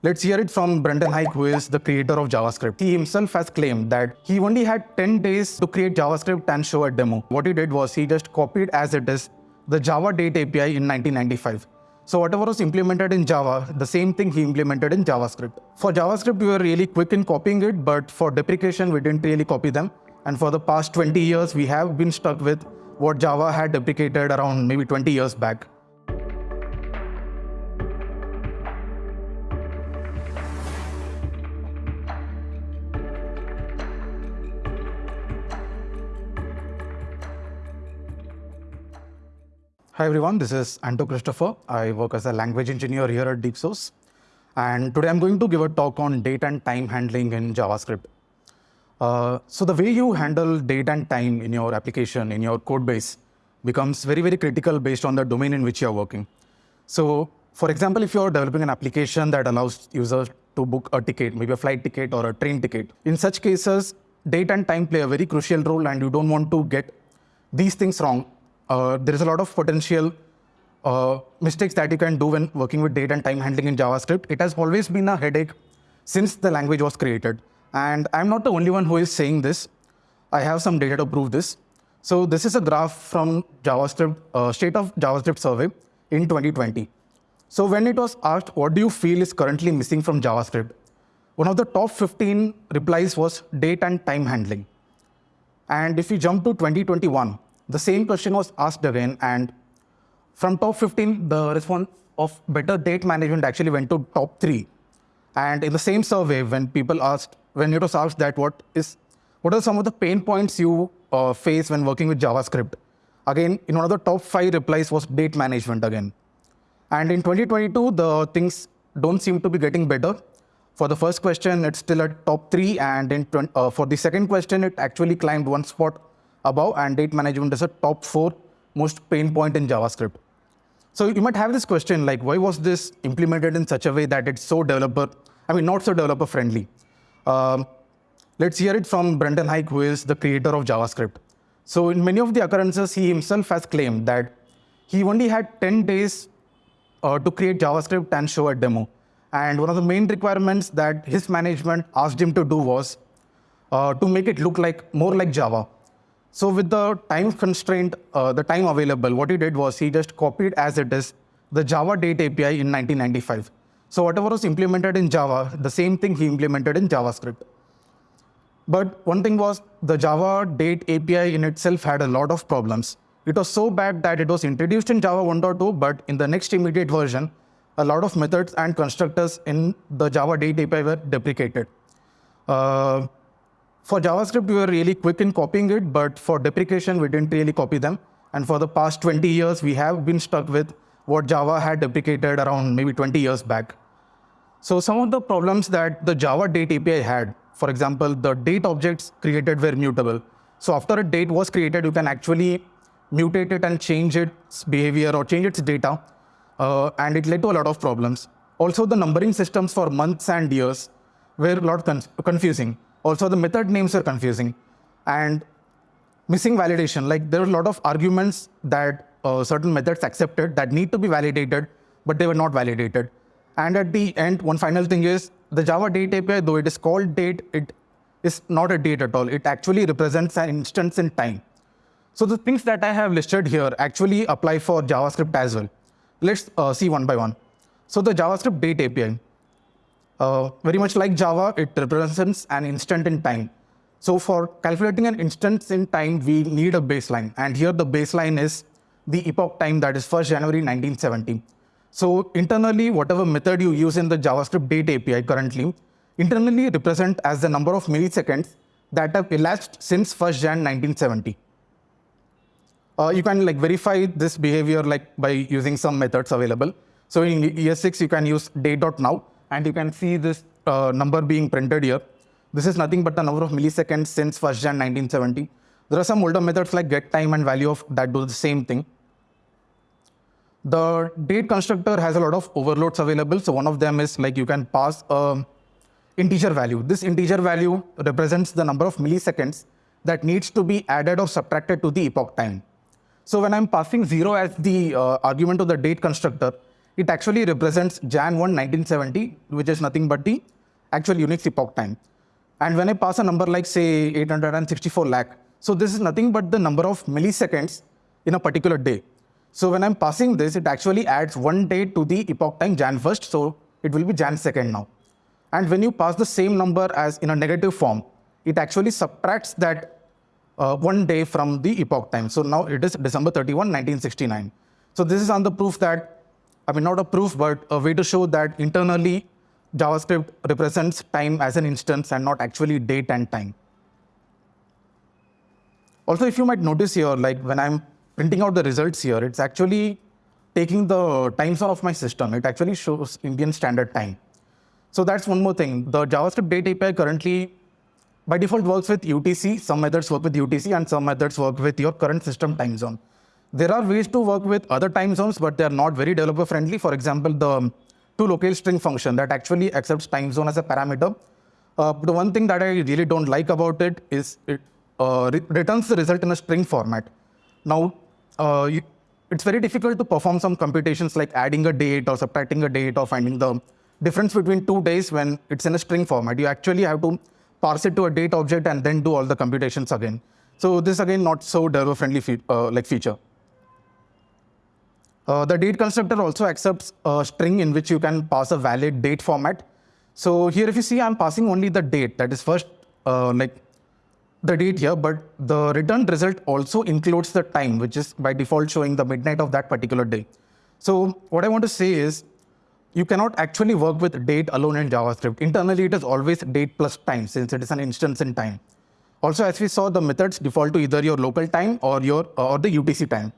Let's hear it from Brendan Eich, who is the creator of JavaScript. He himself has claimed that he only had 10 days to create JavaScript and show a demo. What he did was he just copied as it is the Java Date API in 1995. So whatever was implemented in Java, the same thing he implemented in JavaScript. For JavaScript, we were really quick in copying it, but for deprecation, we didn't really copy them. And for the past 20 years, we have been stuck with what Java had deprecated around maybe 20 years back. Hi everyone, this is Anto Christopher. I work as a language engineer here at DeepSource. And today I'm going to give a talk on date and time handling in JavaScript. Uh, so the way you handle date and time in your application, in your code base, becomes very, very critical based on the domain in which you're working. So for example, if you're developing an application that allows users to book a ticket, maybe a flight ticket or a train ticket, in such cases, date and time play a very crucial role and you don't want to get these things wrong. Uh, there is a lot of potential uh, mistakes that you can do when working with date and time handling in JavaScript. It has always been a headache since the language was created. And I'm not the only one who is saying this. I have some data to prove this. So this is a graph from JavaScript, uh, State of JavaScript survey in 2020. So when it was asked, what do you feel is currently missing from JavaScript? One of the top 15 replies was date and time handling. And if you jump to 2021, the same question was asked again. And from top 15, the response of better date management actually went to top three. And in the same survey, when people asked, when it was asked that what is, what are some of the pain points you uh, face when working with JavaScript? Again, in one of the top five replies was date management again. And in 2022, the things don't seem to be getting better. For the first question, it's still at top three. And in uh, for the second question, it actually climbed one spot above. And date management is a top four most pain point in JavaScript. So you might have this question like, why was this implemented in such a way that it's so developer, I mean, not so developer friendly? Um, let's hear it from Brendan Eich, who is the creator of JavaScript. So in many of the occurrences, he himself has claimed that he only had 10 days uh, to create JavaScript and show a demo. And one of the main requirements that his management asked him to do was uh, to make it look like more like Java. So with the time constraint, uh, the time available, what he did was he just copied as it is the Java Date API in 1995. So whatever was implemented in Java, the same thing he implemented in JavaScript. But one thing was the Java Date API in itself had a lot of problems. It was so bad that it was introduced in Java 1.2, but in the next immediate version, a lot of methods and constructors in the Java Date API were deprecated. Uh, for JavaScript, we were really quick in copying it, but for deprecation, we didn't really copy them. And for the past 20 years, we have been stuck with what Java had deprecated around maybe 20 years back. So some of the problems that the Java Date API had, for example, the date objects created were mutable. So after a date was created, you can actually mutate it and change its behavior or change its data. Uh, and it led to a lot of problems. Also, the numbering systems for months and years were a lot con confusing. Also, the method names are confusing. And missing validation, like there are a lot of arguments that uh, certain methods accepted that need to be validated, but they were not validated. And at the end, one final thing is the Java date API, though it is called date, it is not a date at all. It actually represents an instance in time. So the things that I have listed here actually apply for JavaScript as well. Let's uh, see one by one. So the JavaScript date API, uh, very much like Java, it represents an instant in time. So for calculating an instance in time, we need a baseline. And here the baseline is the epoch time that is 1st January 1970. So internally, whatever method you use in the JavaScript date API currently, internally represent as the number of milliseconds that have elapsed since 1st Jan 1970. Uh, you can like verify this behavior like by using some methods available. So in ES6, you can use date.now and you can see this uh, number being printed here. This is nothing but the number of milliseconds since 1st Jan 1970. There are some older methods like get time and value of that do the same thing. The date constructor has a lot of overloads available. So one of them is like you can pass a integer value. This integer value represents the number of milliseconds that needs to be added or subtracted to the epoch time. So when I'm passing zero as the uh, argument to the date constructor, it actually represents Jan 1, 1970, which is nothing but the actual Unix epoch time. And when I pass a number like say 864 lakh, so this is nothing but the number of milliseconds in a particular day. So when I'm passing this, it actually adds one day to the epoch time Jan 1st, so it will be Jan 2nd now. And when you pass the same number as in a negative form, it actually subtracts that uh, one day from the epoch time. So now it is December 31, 1969. So this is on the proof that, I mean, not a proof, but a way to show that internally JavaScript represents time as an instance and not actually date and time. Also, if you might notice here, like when I'm printing out the results here, it's actually taking the time zone of my system. It actually shows Indian Standard Time. So that's one more thing. The JavaScript date API currently, by default, works with UTC. Some methods work with UTC and some methods work with your current system time zone. There are ways to work with other time zones, but they're not very developer friendly. For example, the to string function that actually accepts time zone as a parameter. Uh, the one thing that I really don't like about it is it uh, re returns the result in a string format. Now, uh, you, it's very difficult to perform some computations like adding a date or subtracting a date or finding the difference between two days when it's in a string format. You actually have to parse it to a date object and then do all the computations again. So this again not so developer-friendly fe uh, like feature. Uh, the date constructor also accepts a string in which you can pass a valid date format. So here if you see I'm passing only the date that is first uh, like the date here, but the returned result also includes the time, which is by default showing the midnight of that particular day. So what I want to say is you cannot actually work with date alone in JavaScript. Internally, it is always date plus time since it is an instance in time. Also, as we saw, the methods default to either your local time or your or the UTC time.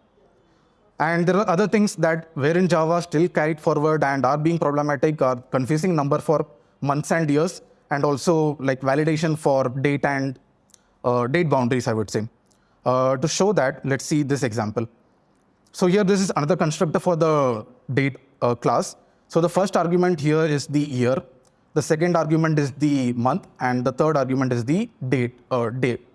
And there are other things that were in Java still carried forward and are being problematic are confusing number for months and years, and also like validation for date and uh, date boundaries, I would say. Uh, to show that, let's see this example. So here, this is another constructor for the date uh, class. So the first argument here is the year. The second argument is the month, and the third argument is the date. Uh, date.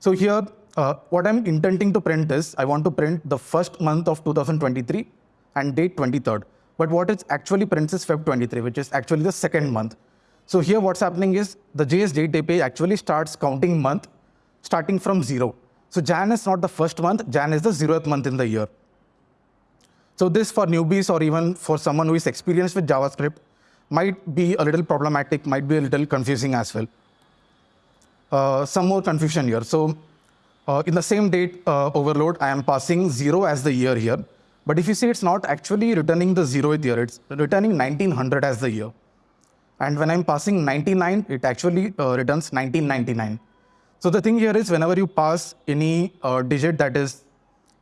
So here, uh, what I'm intending to print is, I want to print the first month of 2023 and date 23rd. But what it actually prints is Feb 23, which is actually the second month. So here what's happening is the JS date API actually starts counting month starting from zero. So Jan is not the first month, Jan is the zeroth month in the year. So this for newbies or even for someone who is experienced with JavaScript might be a little problematic, might be a little confusing as well. Uh, some more confusion here. So uh, in the same date uh, overload, I am passing zero as the year here. But if you see, it's not actually returning the zeroth year, it's returning 1900 as the year. And when I'm passing 99, it actually uh, returns 1999. So the thing here is whenever you pass any uh, digit that is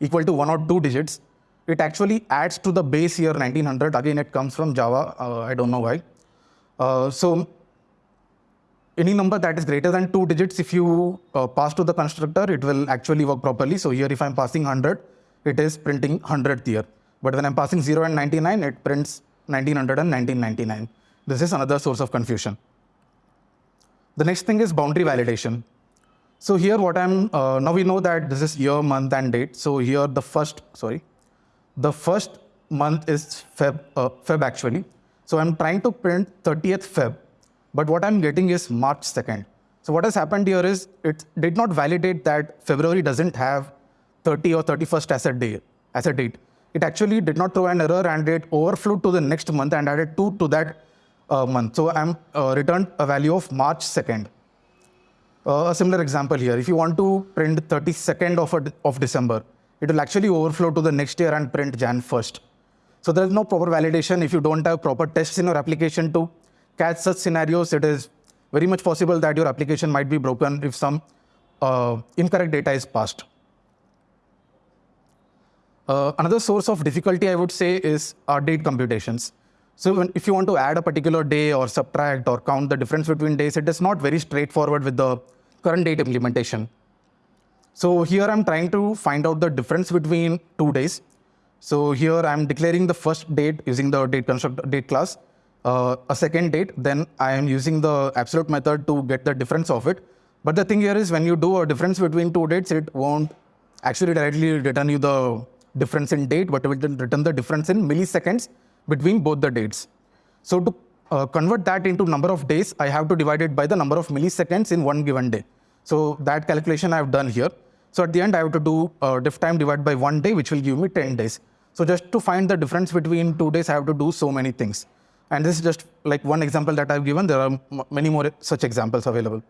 equal to one or two digits, it actually adds to the base year 1900. Again, it comes from Java. Uh, I don't know why. Uh, so any number that is greater than two digits, if you uh, pass to the constructor, it will actually work properly. So here, if I'm passing 100, it is printing 100th year. But when I'm passing 0 and 99, it prints 1900 and 1999. This is another source of confusion. The next thing is boundary validation. So here what I'm, uh, now we know that this is year, month and date. So here the first, sorry, the first month is Feb, uh, Feb actually. So I'm trying to print 30th Feb, but what I'm getting is March 2nd. So what has happened here is it did not validate that February doesn't have 30 or 31st as a day, as a date. It actually did not throw an error and it overflowed to the next month and added two to that uh, month. So I'm uh, returned a value of March 2nd. Uh, a similar example here. If you want to print 32nd of, a, of December, it will actually overflow to the next year and print Jan 1st. So there is no proper validation. If you don't have proper tests in your application to catch such scenarios, it is very much possible that your application might be broken if some uh, incorrect data is passed. Uh, another source of difficulty, I would say, is our date computations. So when, if you want to add a particular day or subtract or count the difference between days, it is not very straightforward with the current date implementation. So here I'm trying to find out the difference between two days. So here I'm declaring the first date using the date construct date class, uh, a second date, then I am using the absolute method to get the difference of it. But the thing here is when you do a difference between two dates, it won't actually directly return you the difference in date, but it will return the difference in milliseconds between both the dates. So to uh, convert that into number of days, I have to divide it by the number of milliseconds in one given day. So that calculation I've done here. So at the end, I have to do uh, diff time divided by one day, which will give me 10 days. So just to find the difference between two days, I have to do so many things. And this is just like one example that I've given. There are many more such examples available.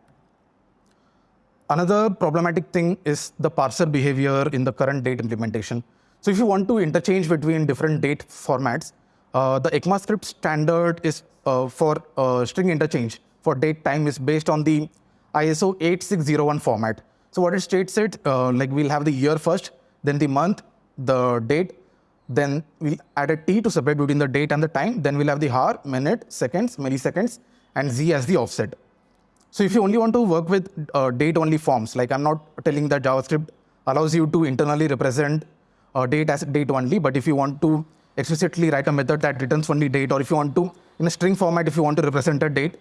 Another problematic thing is the parser behavior in the current date implementation. So if you want to interchange between different date formats, uh, the ECMAScript standard is uh, for uh, string interchange for date time is based on the ISO 8601 format. So what it states it, uh, like we'll have the year first, then the month, the date, then we'll add a T to separate between the date and the time. Then we'll have the hour, minute, seconds, milliseconds, and Z as the offset. So if you only want to work with uh, date-only forms, like I'm not telling that JavaScript allows you to internally represent uh, date as date only, but if you want to explicitly write a method that returns only date, or if you want to, in a string format, if you want to represent a date,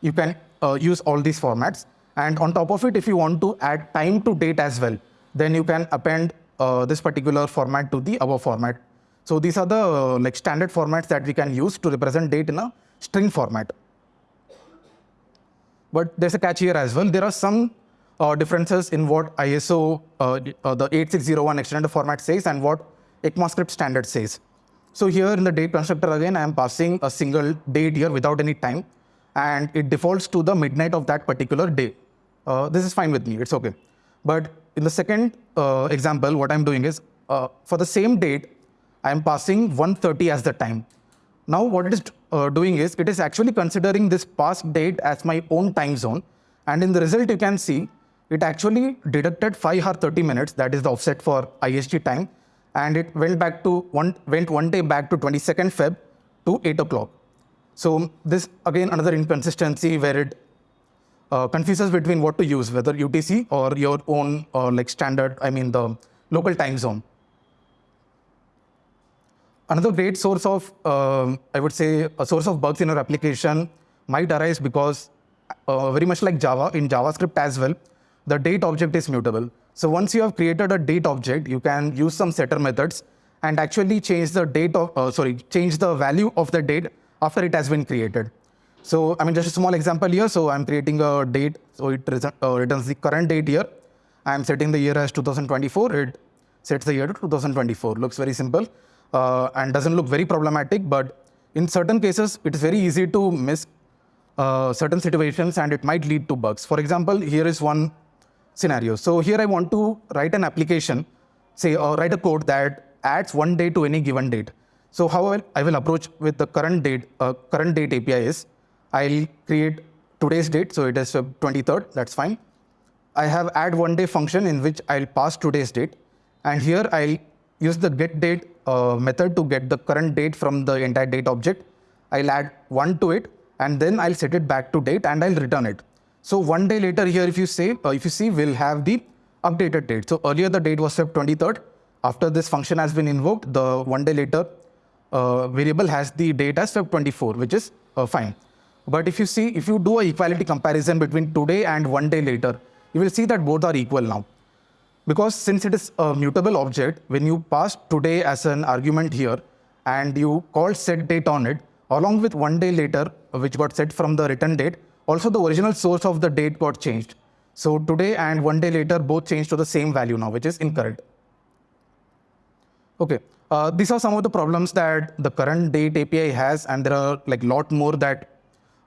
you can uh, use all these formats. And on top of it, if you want to add time to date as well, then you can append this particular format to the above format. So these are the uh, like standard formats that we can use to represent date in a string format. But there's a catch here as well. There are some uh, differences in what ISO, uh, uh, the 8601 extended format says and what ECMAScript standard says. So here in the date constructor again, I am passing a single date here without any time, and it defaults to the midnight of that particular day. Uh, this is fine with me, it's okay. But in the second uh, example, what I'm doing is, uh, for the same date, I'm passing 130 as the time. Now what it is uh, doing is, it is actually considering this past date as my own time zone. And in the result, you can see it actually deducted 5 hour 30 minutes, that is the offset for IST time. And it went back to one, went one day back to 22nd Feb to 8 o'clock. So this again, another inconsistency where it uh, confuses between what to use, whether UTC or your own uh, like standard, I mean the local time zone. Another great source of, uh, I would say, a source of bugs in your application might arise because uh, very much like Java, in JavaScript as well, the date object is mutable. So once you have created a date object, you can use some setter methods and actually change the date of, uh, sorry, change the value of the date after it has been created. So I mean, just a small example here. So I'm creating a date. So it uh, returns the current date here. I'm setting the year as 2024. It sets the year to 2024. Looks very simple uh, and doesn't look very problematic. But in certain cases, it is very easy to miss uh, certain situations and it might lead to bugs. For example, here is one scenario. So here I want to write an application, say, or write a code that adds one day to any given date. So how I will approach with the current date, uh, current date API is, I'll create today's date, so it is 23rd, that's fine. I have add one day function in which I'll pass today's date. And here I'll use the get date uh, method to get the current date from the entire date object. I'll add one to it, and then I'll set it back to date and I'll return it. So one day later here, if you say, uh, if you see, we'll have the updated date. So earlier the date was Feb 23rd. After this function has been invoked, the one day later uh, variable has the date as 24, which is uh, fine. But if you see, if you do a equality comparison between today and one day later, you will see that both are equal now. Because since it is a mutable object, when you pass today as an argument here, and you call set date on it, along with one day later, which got set from the return date, also the original source of the date got changed. So today and one day later, both changed to the same value now, which is incorrect. Okay, uh, these are some of the problems that the current date API has, and there are like lot more that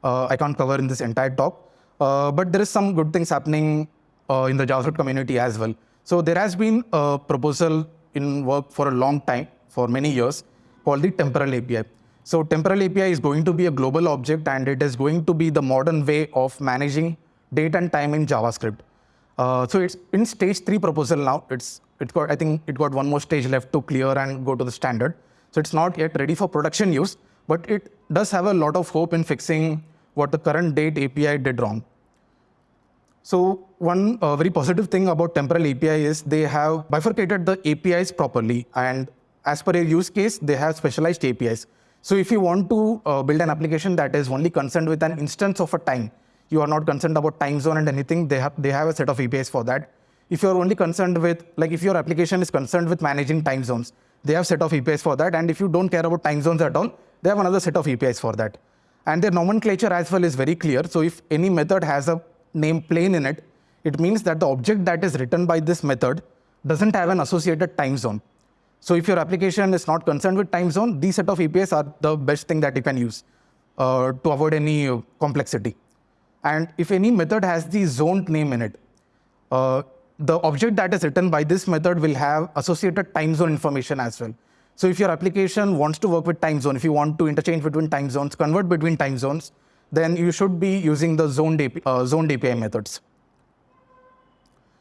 uh, I can't cover in this entire talk. Uh, but there is some good things happening uh, in the JavaScript community as well. So there has been a proposal in work for a long time, for many years, called the temporal API. So temporal API is going to be a global object and it is going to be the modern way of managing date and time in JavaScript. Uh, so it's in stage three proposal now. It's it got I think it got one more stage left to clear and go to the standard. So it's not yet ready for production use, but it does have a lot of hope in fixing what the current date API did wrong. So one uh, very positive thing about temporal API is they have bifurcated the APIs properly and as per your use case, they have specialized APIs. So if you want to uh, build an application that is only concerned with an instance of a time, you are not concerned about time zone and anything, they have, they have a set of APIs for that. if you're only concerned with, like if your application is concerned with managing time zones, they have set of APIs for that. And if you don't care about time zones at all, they have another set of APIs for that. And their nomenclature as well is very clear. So if any method has a name plain in it, it means that the object that is written by this method doesn't have an associated time zone. So if your application is not concerned with time zone, these set of APIs are the best thing that you can use uh, to avoid any uh, complexity. And if any method has the zoned name in it, uh, the object that is written by this method will have associated time zone information as well. So if your application wants to work with time zone, if you want to interchange between time zones, convert between time zones, then you should be using the zoned API, uh, zoned API methods.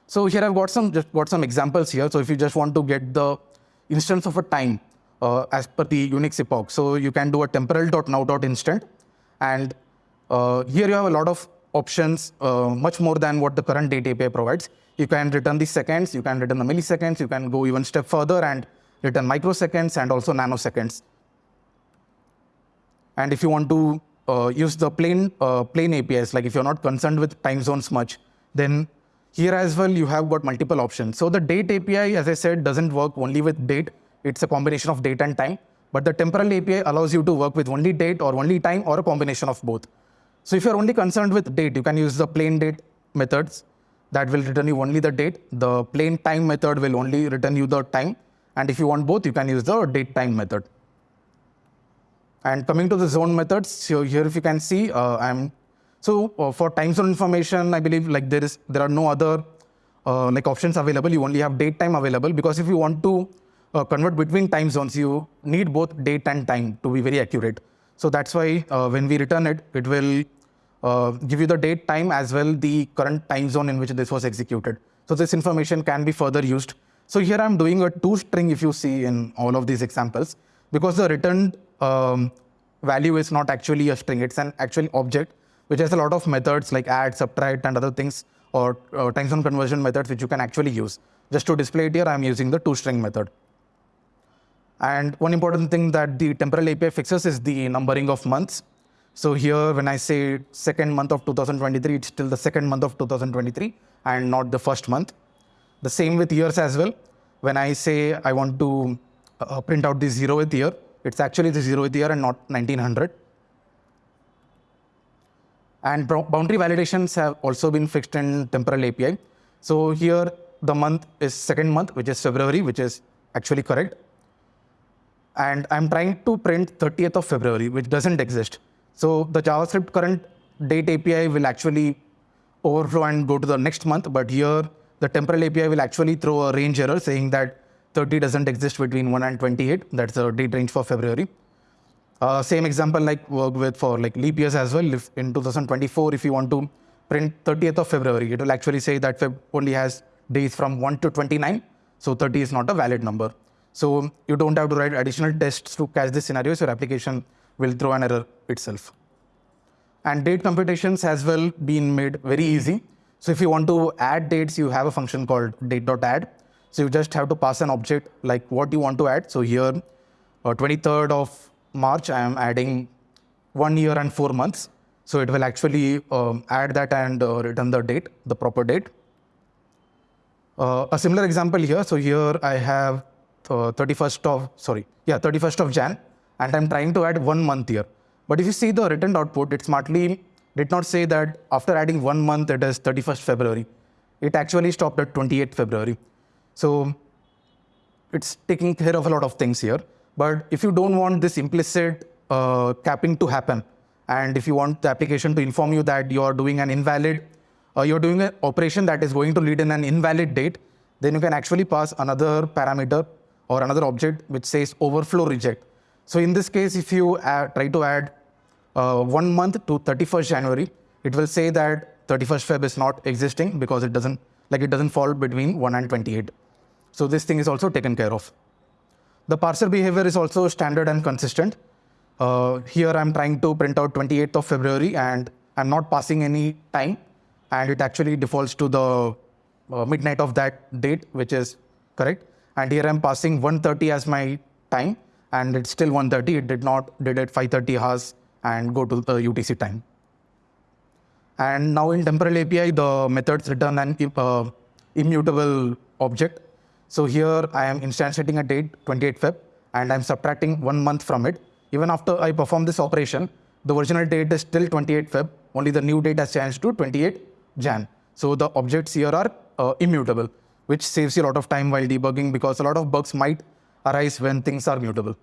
So here I've got some just got some examples here. So if you just want to get the instance of a time uh, as per the Unix epoch, so you can do a temporal.now.instant, and uh, here you have a lot of options, uh, much more than what the current date API provides. You can return the seconds, you can return the milliseconds, you can go even step further and return microseconds and also nanoseconds. And if you want to uh, use the plain uh, plain APIs, like if you're not concerned with time zones much, then here as well, you have got multiple options. So the date API, as I said, doesn't work only with date. It's a combination of date and time. But the temporal API allows you to work with only date or only time or a combination of both. So if you're only concerned with date, you can use the plain date methods that will return you only the date. The plain time method will only return you the time. And if you want both, you can use the date time method. And coming to the zone methods, so here if you can see, uh, I'm so uh, for time zone information, I believe like there is there are no other uh, like options available. You only have date time available because if you want to uh, convert between time zones, you need both date and time to be very accurate. So that's why uh, when we return it, it will uh, give you the date time as well the current time zone in which this was executed. So this information can be further used. So here I'm doing a to string if you see in all of these examples because the returned um, value is not actually a string, it's an actual object which has a lot of methods like add, subtract, and other things, or uh, zone conversion methods which you can actually use. Just to display it here, I'm using the to string method. And one important thing that the temporal API fixes is the numbering of months. So here, when I say second month of 2023, it's still the second month of 2023 and not the first month. The same with years as well. When I say I want to uh, print out the zeroth year, it's actually the zeroth year and not 1900. And boundary validations have also been fixed in temporal API. So here the month is second month, which is February, which is actually correct. And I'm trying to print 30th of February, which doesn't exist. So the JavaScript current date API will actually overflow and go to the next month. But here the temporal API will actually throw a range error saying that 30 doesn't exist between 1 and 28. That's the date range for February. Uh, same example like work with for like leap years as well. If in 2024, if you want to print 30th of February, it will actually say that Feb only has days from 1 to 29. So 30 is not a valid number. So you don't have to write additional tests to catch this scenario. So your application will throw an error itself. And date computations has well been made very easy. So if you want to add dates, you have a function called date.add. So you just have to pass an object like what you want to add. So here, uh, 23rd of March, I am adding one year and four months. So it will actually um, add that and uh, return the date, the proper date. Uh, a similar example here. So here I have uh, 31st of, sorry, yeah, 31st of Jan, and I'm trying to add one month here. But if you see the returned output, it smartly did not say that after adding one month, it is 31st February. It actually stopped at 28th February. So it's taking care of a lot of things here. But if you don't want this implicit uh, capping to happen, and if you want the application to inform you that you're doing an invalid, uh, you're doing an operation that is going to lead in an invalid date, then you can actually pass another parameter or another object which says overflow reject. So in this case, if you add, try to add uh, one month to 31st January, it will say that 31st Feb is not existing because it doesn't like it doesn't fall between 1 and 28. So this thing is also taken care of. The parser behavior is also standard and consistent. Uh, here I'm trying to print out 28th of February and I'm not passing any time and it actually defaults to the uh, midnight of that date, which is correct. And here I'm passing 1.30 as my time and it's still 1.30. It did not did it 5.30 hours and go to the UTC time. And now in temporal API, the methods return an uh, immutable object. So here I am instantiating a date 28 Feb and I'm subtracting one month from it. Even after I perform this operation, the original date is still 28 Feb, only the new date has changed to 28 Jan. So the objects here are uh, immutable, which saves you a lot of time while debugging because a lot of bugs might arise when things are mutable.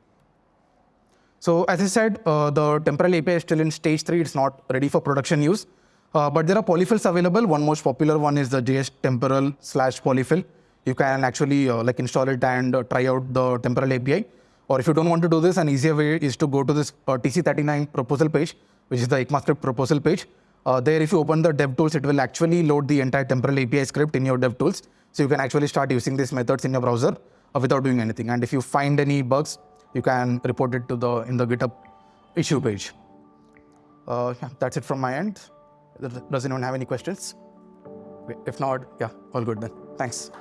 So as I said, uh, the temporal API is still in stage three. It's not ready for production use. Uh, but there are polyfills available. One most popular one is the JS temporal slash polyfill. You can actually uh, like install it and uh, try out the temporal API. Or if you don't want to do this, an easier way is to go to this uh, TC39 proposal page, which is the ECMAScript proposal page. Uh, there, if you open the DevTools, it will actually load the entire temporal API script in your DevTools. So you can actually start using these methods in your browser without doing anything. And if you find any bugs, you can report it to the in the GitHub issue page. Uh, yeah, that's it from my end. Does anyone have any questions? If not, yeah, all good then. Thanks.